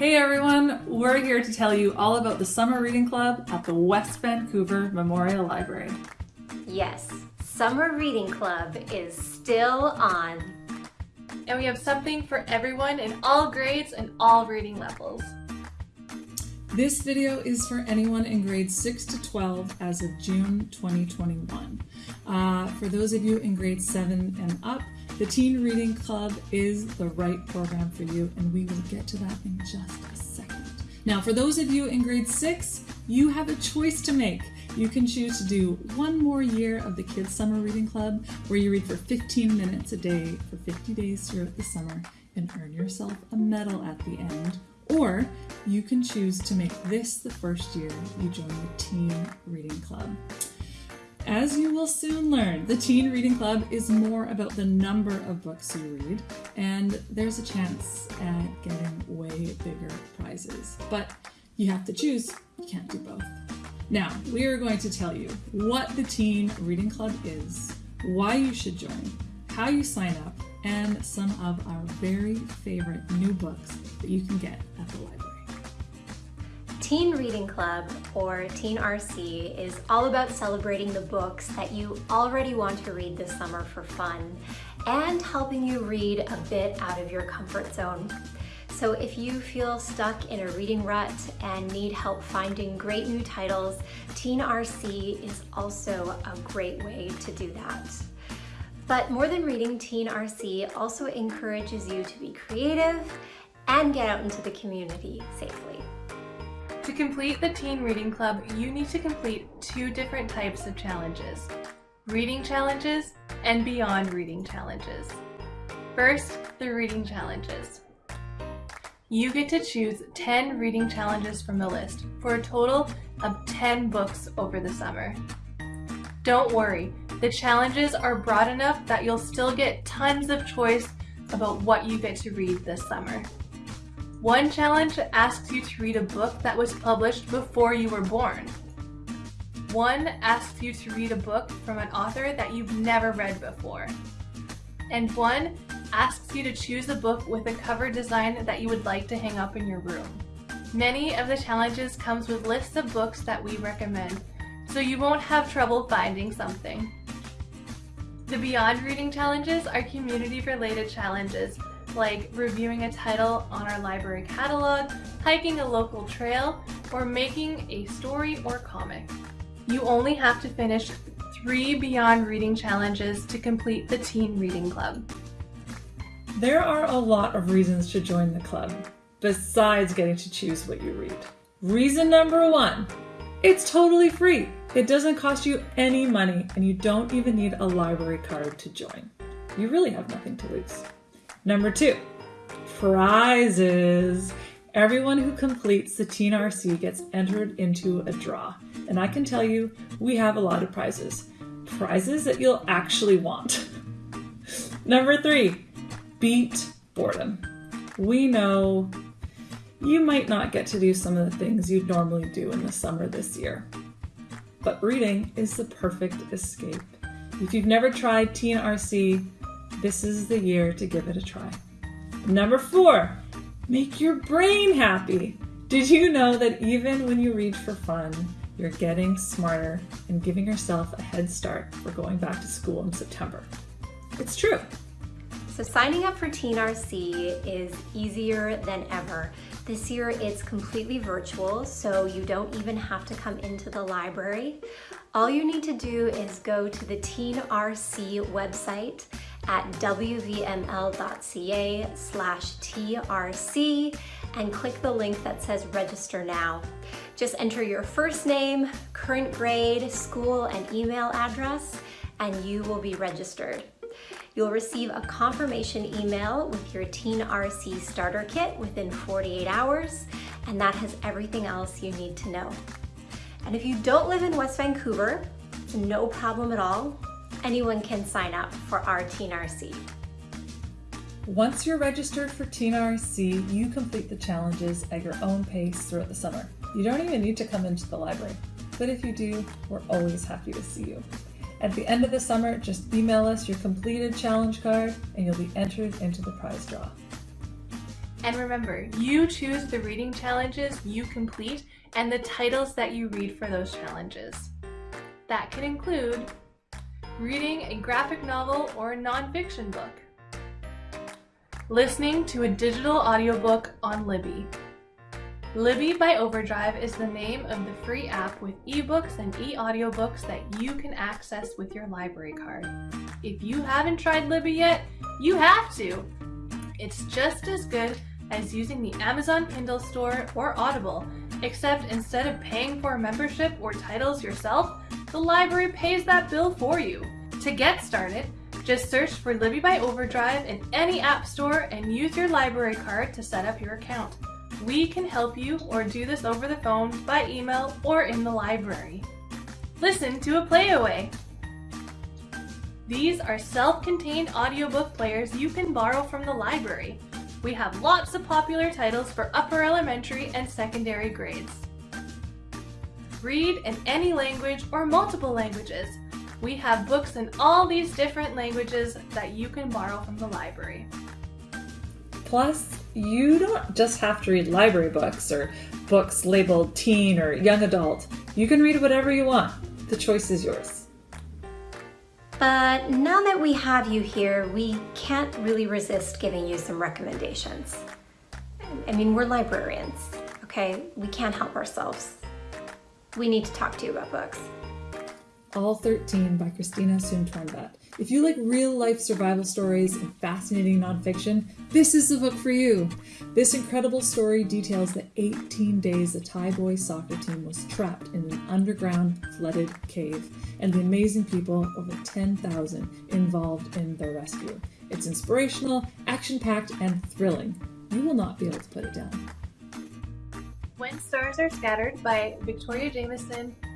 Hey everyone, we're here to tell you all about the Summer Reading Club at the West Vancouver Memorial Library. Yes, Summer Reading Club is still on. And we have something for everyone in all grades and all reading levels. This video is for anyone in grades 6 to 12 as of June 2021. Uh, for those of you in grades 7 and up, the Teen Reading Club is the right program for you, and we will get to that in just a second. Now, for those of you in grade six, you have a choice to make. You can choose to do one more year of the Kids Summer Reading Club, where you read for 15 minutes a day for 50 days throughout the summer and earn yourself a medal at the end. Or you can choose to make this the first year you join the Teen Reading Club. As you will soon learn, the Teen Reading Club is more about the number of books you read, and there's a chance at getting way bigger prizes. But you have to choose, you can't do both. Now, we are going to tell you what the Teen Reading Club is, why you should join, how you sign up, and some of our very favorite new books that you can get at the library. Teen Reading Club, or Teen RC, is all about celebrating the books that you already want to read this summer for fun and helping you read a bit out of your comfort zone. So if you feel stuck in a reading rut and need help finding great new titles, Teen RC is also a great way to do that. But more than reading, Teen RC also encourages you to be creative and get out into the community safely. To complete the Teen Reading Club, you need to complete two different types of challenges. Reading challenges and beyond reading challenges. First, the reading challenges. You get to choose 10 reading challenges from the list for a total of 10 books over the summer. Don't worry, the challenges are broad enough that you'll still get tons of choice about what you get to read this summer. One challenge asks you to read a book that was published before you were born. One asks you to read a book from an author that you've never read before. And one asks you to choose a book with a cover design that you would like to hang up in your room. Many of the challenges comes with lists of books that we recommend, so you won't have trouble finding something. The Beyond Reading challenges are community-related challenges like reviewing a title on our library catalog, hiking a local trail, or making a story or comic. You only have to finish three Beyond Reading challenges to complete the Teen Reading Club. There are a lot of reasons to join the club, besides getting to choose what you read. Reason number one, it's totally free. It doesn't cost you any money and you don't even need a library card to join. You really have nothing to lose. Number two, prizes. Everyone who completes the Teen RC gets entered into a draw. And I can tell you, we have a lot of prizes. Prizes that you'll actually want. Number three, beat boredom. We know you might not get to do some of the things you'd normally do in the summer this year. But reading is the perfect escape. If you've never tried Teen RC, this is the year to give it a try. Number four, make your brain happy. Did you know that even when you read for fun, you're getting smarter and giving yourself a head start for going back to school in September? It's true. So signing up for Teen RC is easier than ever. This year it's completely virtual, so you don't even have to come into the library. All you need to do is go to the Teen RC website at wvml.ca slash trc and click the link that says register now. Just enter your first name, current grade, school, and email address, and you will be registered. You'll receive a confirmation email with your Teen RC starter kit within 48 hours, and that has everything else you need to know. And if you don't live in West Vancouver, no problem at all anyone can sign up for our Teen RC. Once you're registered for Teen RC, you complete the challenges at your own pace throughout the summer. You don't even need to come into the library, but if you do, we're always happy to see you. At the end of the summer, just email us your completed challenge card and you'll be entered into the prize draw. And remember, you choose the reading challenges you complete and the titles that you read for those challenges. That can include reading a graphic novel or a nonfiction book, listening to a digital audiobook on Libby, Libby by Overdrive is the name of the free app with ebooks and e-audiobooks that you can access with your library card. If you haven't tried Libby yet, you have to! It's just as good as using the Amazon Kindle store or Audible, except instead of paying for a membership or titles yourself, the library pays that bill for you. To get started, just search for Libby by Overdrive in any app store and use your library card to set up your account. We can help you or do this over the phone, by email, or in the library. Listen to a playaway. These are self-contained audiobook players you can borrow from the library. We have lots of popular titles for upper elementary and secondary grades. Read in any language or multiple languages. We have books in all these different languages that you can borrow from the library. Plus, you don't just have to read library books or books labeled teen or young adult. You can read whatever you want. The choice is yours. But now that we have you here, we can't really resist giving you some recommendations. I mean, we're librarians, okay? We can't help ourselves. We need to talk to you about books. All 13 by Christina Soontornvat. If you like real life survival stories and fascinating nonfiction, this is the book for you. This incredible story details the 18 days the Thai boys soccer team was trapped in an underground flooded cave and the amazing people, over 10,000, involved in their rescue. It's inspirational, action packed, and thrilling. You will not be able to put it down. When Stars Are Scattered by Victoria Jamieson and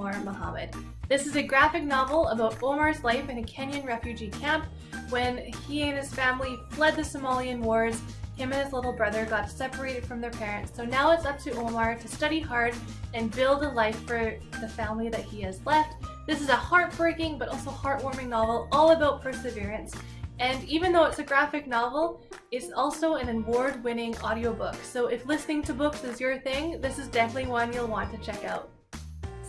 Omar Mohammed. This is a graphic novel about Omar's life in a Kenyan refugee camp when he and his family fled the Somalian wars. Him and his little brother got separated from their parents, so now it's up to Omar to study hard and build a life for the family that he has left. This is a heartbreaking but also heartwarming novel all about perseverance. And even though it's a graphic novel, it's also an award-winning audiobook. So if listening to books is your thing, this is definitely one you'll want to check out.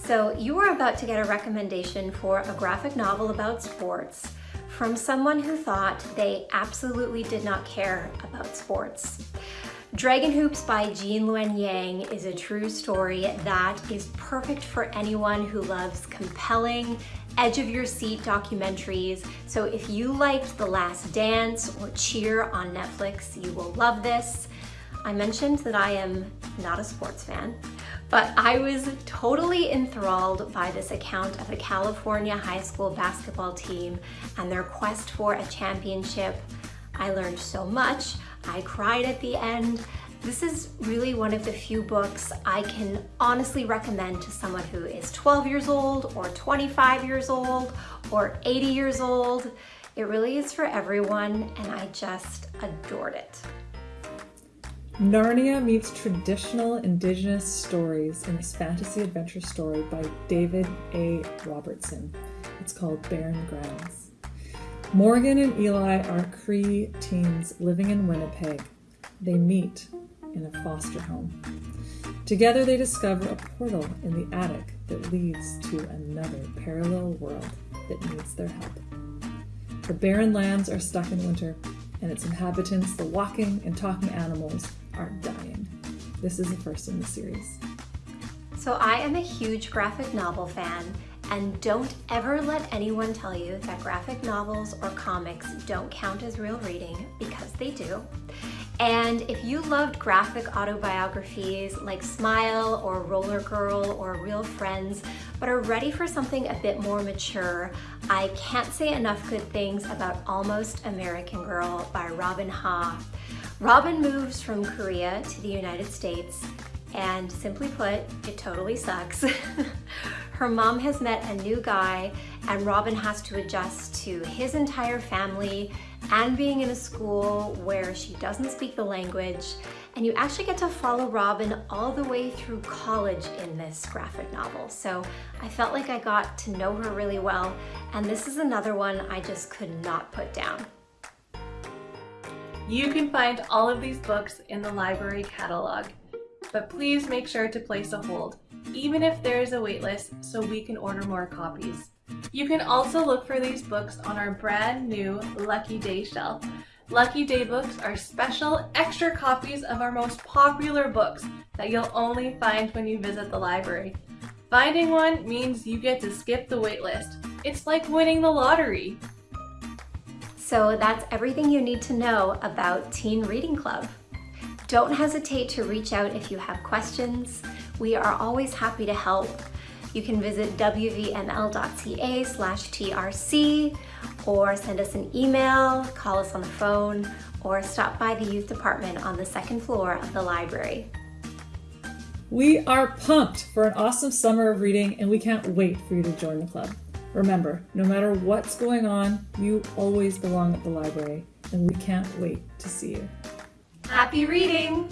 So you are about to get a recommendation for a graphic novel about sports from someone who thought they absolutely did not care about sports. Dragon Hoops by Gene Luen Yang is a true story that is perfect for anyone who loves compelling, edge of your seat documentaries. So if you liked The Last Dance or Cheer on Netflix, you will love this. I mentioned that I am not a sports fan, but I was totally enthralled by this account of a California high school basketball team and their quest for a championship. I learned so much. I cried at the end. This is really one of the few books I can honestly recommend to someone who is 12 years old or 25 years old or 80 years old. It really is for everyone and I just adored it. Narnia meets traditional indigenous stories in this fantasy adventure story by David A. Robertson. It's called Barren Grounds. Morgan and Eli are Cree teens living in Winnipeg. They meet in a foster home. Together they discover a portal in the attic that leads to another parallel world that needs their help. The barren lands are stuck in winter, and its inhabitants, the walking and talking animals, are dying. This is the first in the series. So I am a huge graphic novel fan and don't ever let anyone tell you that graphic novels or comics don't count as real reading because they do. And if you loved graphic autobiographies like Smile or Roller Girl or Real Friends, but are ready for something a bit more mature, I can't say enough good things about Almost American Girl by Robin Ha. Robin moves from Korea to the United States and simply put, it totally sucks. Her mom has met a new guy and Robin has to adjust to his entire family and being in a school where she doesn't speak the language. And you actually get to follow Robin all the way through college in this graphic novel. So I felt like I got to know her really well. And this is another one I just could not put down. You can find all of these books in the library catalog, but please make sure to place a hold, even if there is a waitlist, so we can order more copies. You can also look for these books on our brand new Lucky Day shelf. Lucky Day books are special extra copies of our most popular books that you'll only find when you visit the library. Finding one means you get to skip the waitlist. It's like winning the lottery. So that's everything you need to know about Teen Reading Club. Don't hesitate to reach out if you have questions. We are always happy to help. You can visit wvml.ca slash trc or send us an email, call us on the phone, or stop by the youth department on the second floor of the library. We are pumped for an awesome summer of reading and we can't wait for you to join the club. Remember, no matter what's going on, you always belong at the library and we can't wait to see you. Happy reading!